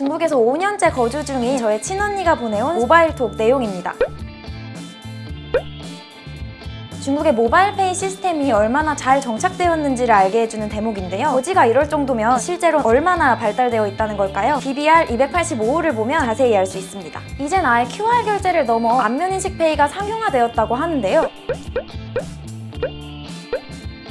중국에서 5년째 거주 중인 저의 친언니가 보내온 모바일톡 내용입니다. 중국의 모바일페이 시스템이 얼마나 잘 정착되었는지를 알게 해주는 대목인데요. 거지가 이럴 정도면 실제로 얼마나 발달되어 있다는 걸까요? DBR 285호를 보면 자세히 알 수 있습니다. 이젠 아예 QR 결제를 넘어 안면인식 페이가 상용화되었다고 하는데요.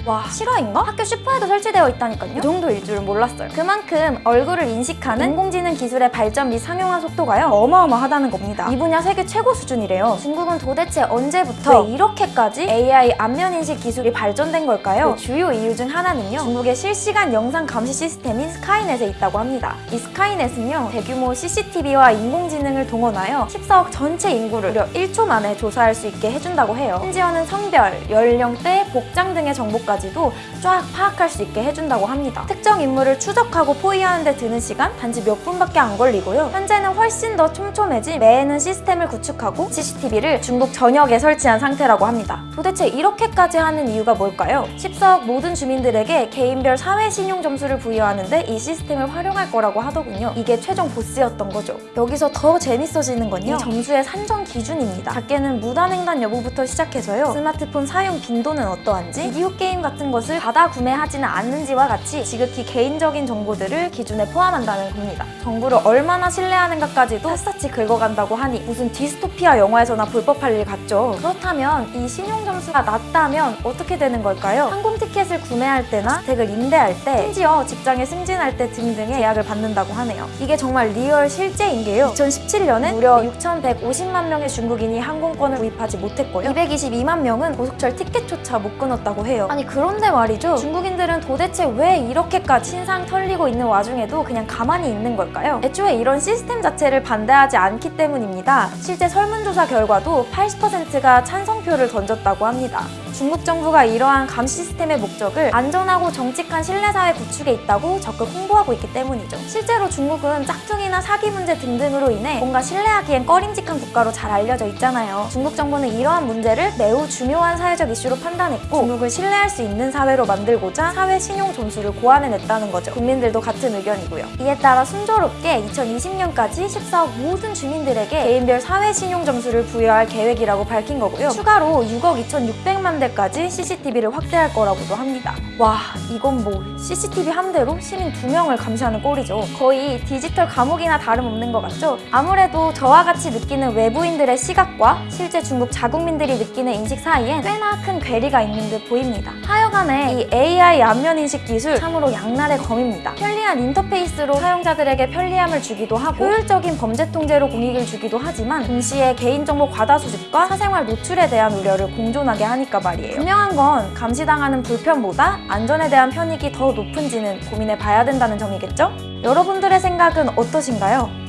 와 실화인가? 학교 슈퍼에도 설치되어 있다니까요? 이 정도일 줄은 몰랐어요. 그만큼 얼굴을 인식하는 인공지능 기술의 발전 및 상용화 속도가요 어마어마하다는 겁니다. 이 분야 세계 최고 수준이래요. 중국은 도대체 언제부터 왜 이렇게까지 AI 안면 인식 기술이 발전된 걸까요? 그 주요 이유 중 하나는요. 중국의 실시간 영상 감시 시스템인 스카이넷에 있다고 합니다. 이 스카이넷은요. 대규모 CCTV와 인공지능을 동원하여 14억 전체 인구를 무려 1초 만에 조사할 수 있게 해준다고 해요. 심지어는 성별, 연령대, 복장 등의 정보까지 도 쫙 파악할 수 있게 해준다고 합니다. 특정 인물을 추적하고 포위하는 데 드는 시간 단지 몇 분밖에 안 걸리고요. 현재는 훨씬 더 촘촘해진 매에는 시스템을 구축하고 CCTV를 중국 전역에 설치한 상태라고 합니다. 도대체 이렇게까지 하는 이유가 뭘까요? 14억 모든 주민들에게 개인별 사회 신용 점수를 부여하는데 이 시스템을 활용할 거라고 하더군요. 이게 최종 보스였던 거죠. 여기서 더 재밌어지는 건요. 이 점수의 산정 기준입니다. 작게는 무단횡단 여부부터 시작해서요. 스마트폰 사용 빈도는 어떠한지, 비디오 게임 같은 것을 과다 구매하지는 않는지와 같이 지극히 개인적인 정보들을 기준에 포함한다는 겁니다. 정보를 얼마나 신뢰하는가까지도 샅샅이 긁어간다고 하니 무슨 디스토피아 영화에서나 볼 법한 일 같죠. 그렇다면 이 신용 점수가 낮다면 어떻게 되는 걸까요? 항공 티켓을 구매할 때나 주택을 임대할 때 심지어 직장에 승진할 때 등등의 제약을 받는다고 하네요. 이게 정말 real 실제인 게요. 2017년엔 무려 6,150만 명의 중국인이 항공권을 구입하지 못했고요. 222만 명은 고속철 티켓조차 못 끊었다고 해요. 아니 그런데 말이죠. 중국인들은 도대체 왜 이렇게까지 신상 털리고 있는 와중에도 그냥 가만히 있는 걸까요? 애초에 이런 시스템 자체를 반대하지 않기 때문입니다. 실제 설문조사 결과도 80%가 찬성표를 던졌다고 합니다. 중국 정부가 이러한 감시 시스템의 목적을 안전하고 정직한 신뢰사회 구축에 있다고 적극 홍보하고 있기 때문이죠. 실제로 중국은 짝퉁이나 사기 문제 등등으로 인해 뭔가 신뢰하기엔 꺼림직한 국가로 잘 알려져 있잖아요. 중국 정부는 이러한 문제를 매우 중요한 사회적 이슈로 판단했고 중국을 신뢰할 수 있는 사회로 만들고자 사회 신용 점수를 고안해냈다는 거죠. 국민들도 같은 의견이고요. 이에 따라 순조롭게 2020년까지 14억 모든 주민들에게 개인별 사회 신용 점수를 부여할 계획이라고 밝힌 거고요. 추가로 6억 2,600만 대 까지 CCTV를 확대할 거라고도 합니다. 와 이건 뭐 CCTV 한 대로 시민 두 명을 감시하는 꼴이죠. 거의 디지털 감옥이나 다름없는 것 같죠? 아무래도 저와 같이 느끼는 외부인들의 시각과 실제 중국 자국민들이 느끼는 인식 사이엔 꽤나 큰 괴리가 있는 듯 보입니다. 하여간에 이 AI 안면 인식 기술 참으로 양날의 검입니다. 편리한 인터페이스로 사용자들에게 편리함을 주기도 하고 효율적인 범죄 통제로 공익을 주기도 하지만 동시에 개인정보 과다 수집과 사생활 노출에 대한 우려를 공존하게 하니까 말이에요. 분명한 건 감시당하는 불편보다 안전에 대한 편익이 더 높은지는 고민해 봐야 된다는 점이겠죠? 여러분들의 생각은 어떠신가요?